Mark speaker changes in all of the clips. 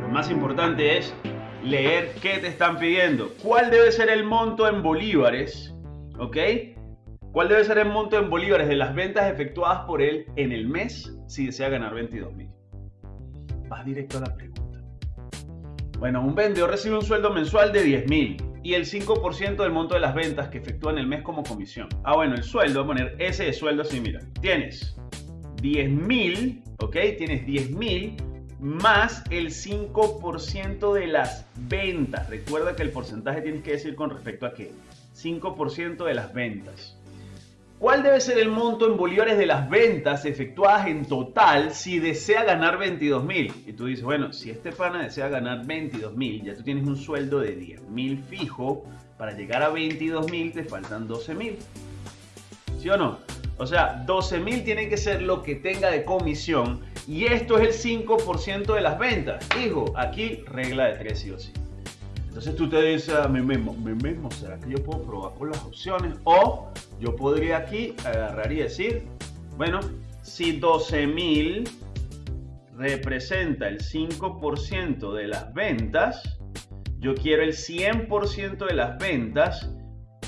Speaker 1: Lo más importante es leer qué te están pidiendo. ¿Cuál debe ser el monto en bolívares? ¿Ok? ¿Cuál debe ser el monto en bolívares de las ventas efectuadas por él en el mes si desea ganar 22 mil? Vas directo a la pregunta. Bueno, un vendedor recibe un sueldo mensual de 10 mil y el 5% del monto de las ventas que efectúa en el mes como comisión. Ah, bueno, el sueldo, voy a poner ese de sueldo así, mira. Tienes 10 mil, ¿ok? Tienes 10 mil más el 5% de las ventas. Recuerda que el porcentaje tienes que decir con respecto a qué. 5% de las ventas. ¿Cuál debe ser el monto en bolívares de las ventas efectuadas en total si desea ganar 22 mil? Y tú dices, bueno, si este pana desea ganar 22 mil, ya tú tienes un sueldo de 10 mil fijo, para llegar a 22 mil te faltan 12 mil. ¿Sí o no? O sea, 12 mil tiene que ser lo que tenga de comisión y esto es el 5% de las ventas. Hijo, aquí regla de 3 sí o sí. Entonces tú te dices a mí mismo, mí mismo, ¿será que yo puedo probar con las opciones? O yo podría aquí agarrar y decir, bueno, si 12.000 representa el 5% de las ventas, yo quiero el 100% de las ventas,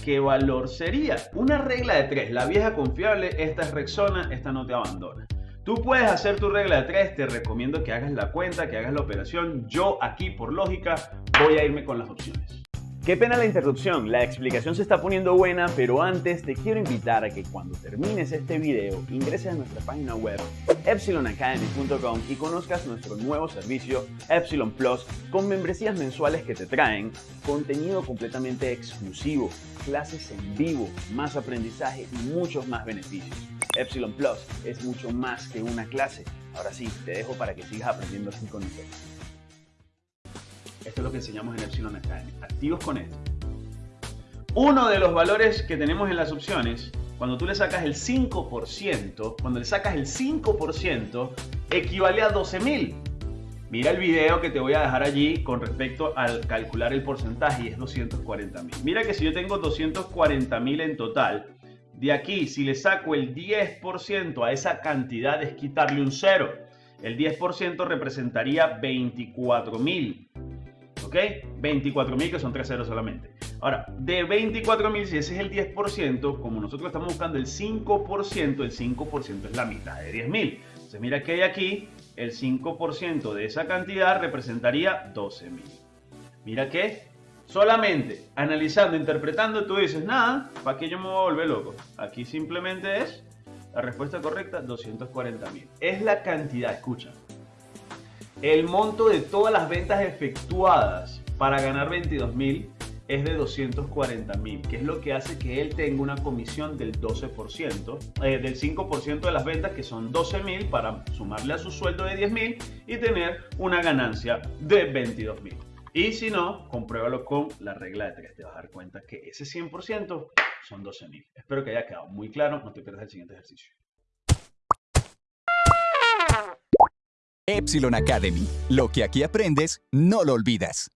Speaker 1: ¿qué valor sería? Una regla de tres, la vieja confiable, esta es Rexona, esta no te abandona. Tú puedes hacer tu regla de tres, te recomiendo que hagas la cuenta, que hagas la operación. Yo aquí, por lógica, voy a irme con las opciones.
Speaker 2: Qué pena la interrupción, la explicación se está poniendo buena, pero antes te quiero invitar a que cuando termines este video ingreses a nuestra página web epsilonacademy.com y conozcas nuestro nuevo servicio Epsilon Plus con membresías mensuales que te traen contenido completamente exclusivo, clases en vivo, más aprendizaje y muchos más beneficios. Epsilon Plus es mucho más que una clase. Ahora sí, te dejo para que sigas aprendiendo así con nosotros.
Speaker 1: Esto es lo que enseñamos en Epsilon Academy. Activos con esto. Uno de los valores que tenemos en las opciones, cuando tú le sacas el 5%, cuando le sacas el 5%, equivale a 12.000. Mira el video que te voy a dejar allí con respecto al calcular el porcentaje y es 240.000. Mira que si yo tengo 240.000 en total, de aquí, si le saco el 10% a esa cantidad, es quitarle un cero. El 10% representaría 24.000. ¿Ok? 24.000 que son tres ceros solamente. Ahora, de 24.000, si ese es el 10%, como nosotros estamos buscando el 5%, el 5% es la mitad de 10.000. Entonces mira que hay aquí, el 5% de esa cantidad representaría 12.000. Mira que Solamente analizando, interpretando, tú dices, nada, ¿para qué yo me voy a volver loco? Aquí simplemente es la respuesta correcta, 240 mil. Es la cantidad, escucha. El monto de todas las ventas efectuadas para ganar 22 mil es de 240 mil, que es lo que hace que él tenga una comisión del 12%, eh, del 5% de las ventas, que son 12 mil, para sumarle a su sueldo de 10 mil y tener una ganancia de 22 mil. Y si no, compruébalo con la regla de 3. Te vas a dar cuenta que ese 100% son 12.000. Espero que haya quedado muy claro. No te pierdas el siguiente ejercicio.
Speaker 3: Epsilon Academy. Lo que aquí aprendes, no lo olvidas.